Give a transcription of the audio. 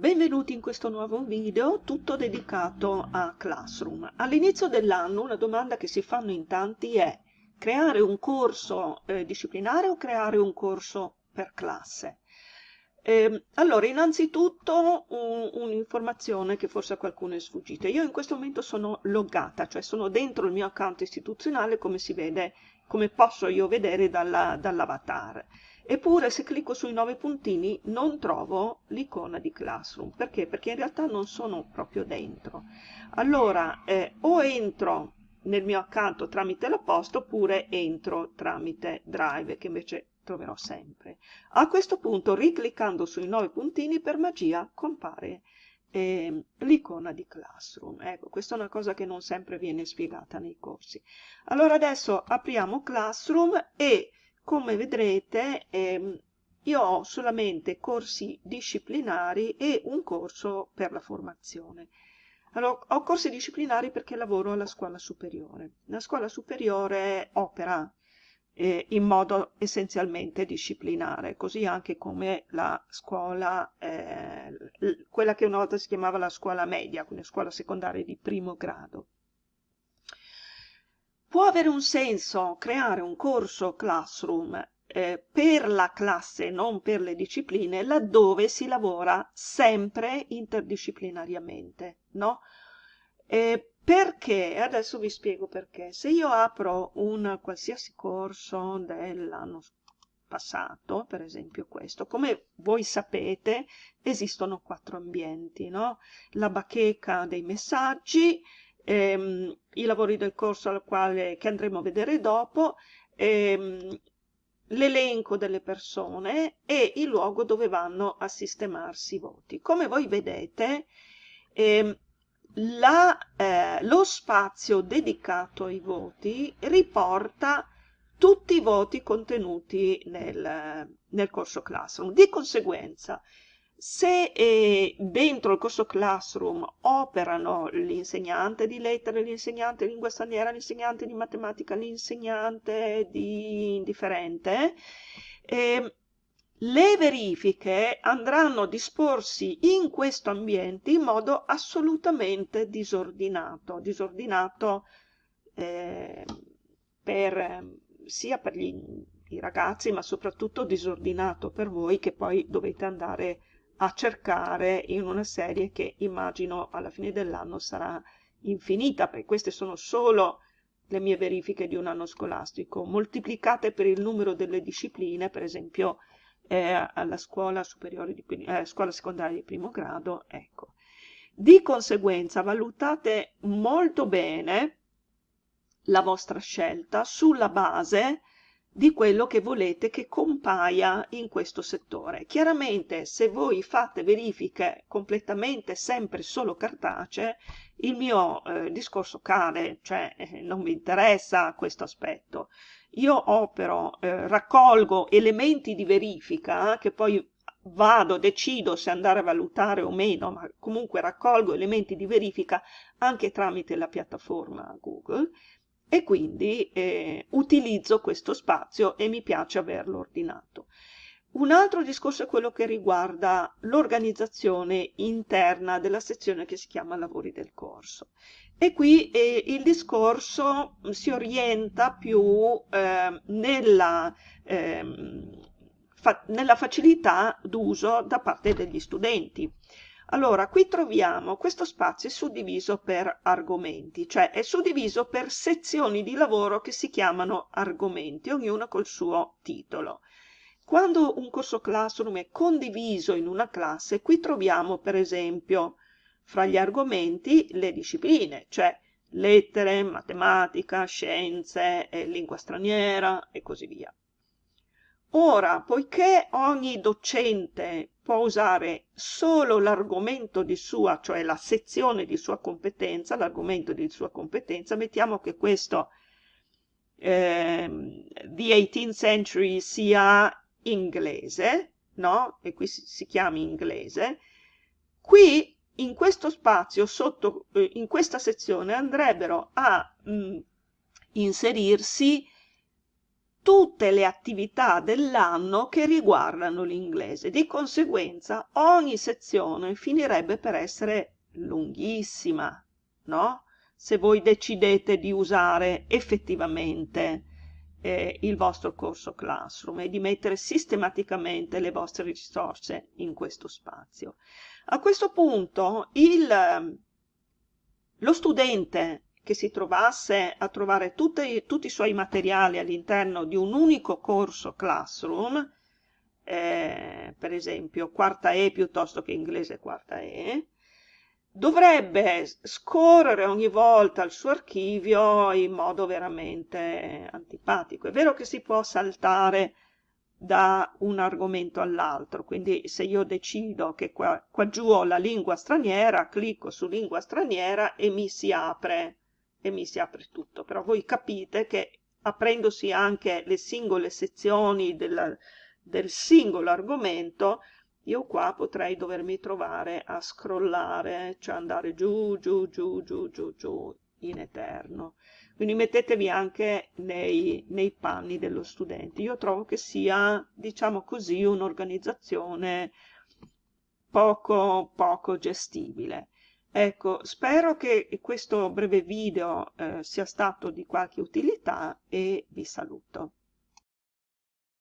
Benvenuti in questo nuovo video tutto dedicato a Classroom. All'inizio dell'anno una domanda che si fanno in tanti è creare un corso eh, disciplinare o creare un corso per classe? Eh, allora, innanzitutto un'informazione un che forse a qualcuno è sfuggita. Io in questo momento sono loggata, cioè sono dentro il mio account istituzionale come si vede, come posso io vedere dall'avatar. Dall Eppure se clicco sui nove puntini non trovo l'icona di Classroom. Perché? Perché in realtà non sono proprio dentro. Allora, eh, o entro nel mio account tramite la posta oppure entro tramite Drive, che invece troverò sempre. A questo punto, ricliccando sui nove puntini, per magia compare eh, l'icona di Classroom. Ecco, questa è una cosa che non sempre viene spiegata nei corsi. Allora adesso apriamo Classroom e come vedrete ehm, io ho solamente corsi disciplinari e un corso per la formazione. Allora, ho corsi disciplinari perché lavoro alla scuola superiore. La scuola superiore opera eh, in modo essenzialmente disciplinare, così anche come la scuola, eh, quella che una volta si chiamava la scuola media, quindi scuola secondaria di primo grado. Può avere un senso creare un corso Classroom eh, per la classe, non per le discipline, laddove si lavora sempre interdisciplinariamente, no? Eh, perché? Adesso vi spiego perché. Se io apro un qualsiasi corso dell'anno passato, per esempio questo, come voi sapete esistono quattro ambienti, no? La bacheca dei messaggi, ehm, i lavori del corso al quale, che andremo a vedere dopo, ehm, l'elenco delle persone e il luogo dove vanno a sistemarsi i voti. Come voi vedete, ehm, la, eh, lo spazio dedicato ai voti riporta tutti i voti contenuti nel, nel corso Classroom. Di conseguenza, se eh, dentro il corso Classroom operano l'insegnante di lettere, l'insegnante di lingua straniera, l'insegnante di matematica, l'insegnante di indifferente, eh, le verifiche andranno a disporsi in questo ambiente in modo assolutamente disordinato, disordinato eh, per, sia per gli, i ragazzi ma soprattutto disordinato per voi che poi dovete andare a a cercare in una serie che immagino alla fine dell'anno sarà infinita, perché queste sono solo le mie verifiche di un anno scolastico, moltiplicate per il numero delle discipline, per esempio eh, alla scuola, di, eh, scuola secondaria di primo grado, ecco. Di conseguenza valutate molto bene la vostra scelta sulla base di quello che volete che compaia in questo settore. Chiaramente se voi fate verifiche completamente sempre solo cartacee, il mio eh, discorso cade, cioè eh, non mi interessa questo aspetto. Io opero, eh, raccolgo elementi di verifica che poi vado, decido se andare a valutare o meno, ma comunque raccolgo elementi di verifica anche tramite la piattaforma Google e quindi eh, utilizzo questo spazio e mi piace averlo ordinato. Un altro discorso è quello che riguarda l'organizzazione interna della sezione che si chiama lavori del corso. E qui eh, il discorso si orienta più eh, nella, eh, fa nella facilità d'uso da parte degli studenti. Allora, qui troviamo questo spazio è suddiviso per argomenti, cioè è suddiviso per sezioni di lavoro che si chiamano argomenti, ognuna col suo titolo. Quando un corso Classroom è condiviso in una classe, qui troviamo per esempio fra gli argomenti le discipline, cioè lettere, matematica, scienze, lingua straniera e così via. Ora, poiché ogni docente può usare solo l'argomento di sua, cioè la sezione di sua competenza, l'argomento di sua competenza, mettiamo che questo eh, The 18th Century sia inglese, no? E qui si, si chiami inglese. Qui in questo spazio, sotto, eh, in questa sezione, andrebbero a mh, mm, inserirsi tutte le attività dell'anno che riguardano l'inglese. Di conseguenza ogni sezione finirebbe per essere lunghissima, no? Se voi decidete di usare effettivamente eh, il vostro corso Classroom e di mettere sistematicamente le vostre risorse in questo spazio. A questo punto il, lo studente che si trovasse a trovare tutti, tutti i suoi materiali all'interno di un unico corso Classroom, eh, per esempio quarta E piuttosto che inglese quarta E, dovrebbe scorrere ogni volta il suo archivio in modo veramente antipatico. È vero che si può saltare da un argomento all'altro, quindi se io decido che qua, qua giù ho la lingua straniera, clicco su lingua straniera e mi si apre, e mi si apre tutto. Però voi capite che aprendosi anche le singole sezioni del, del singolo argomento, io qua potrei dovermi trovare a scrollare, cioè andare giù, giù, giù, giù, giù, giù, in eterno. Quindi mettetevi anche nei, nei panni dello studente. Io trovo che sia, diciamo così, un'organizzazione poco, poco gestibile. Ecco, spero che questo breve video eh, sia stato di qualche utilità e vi saluto.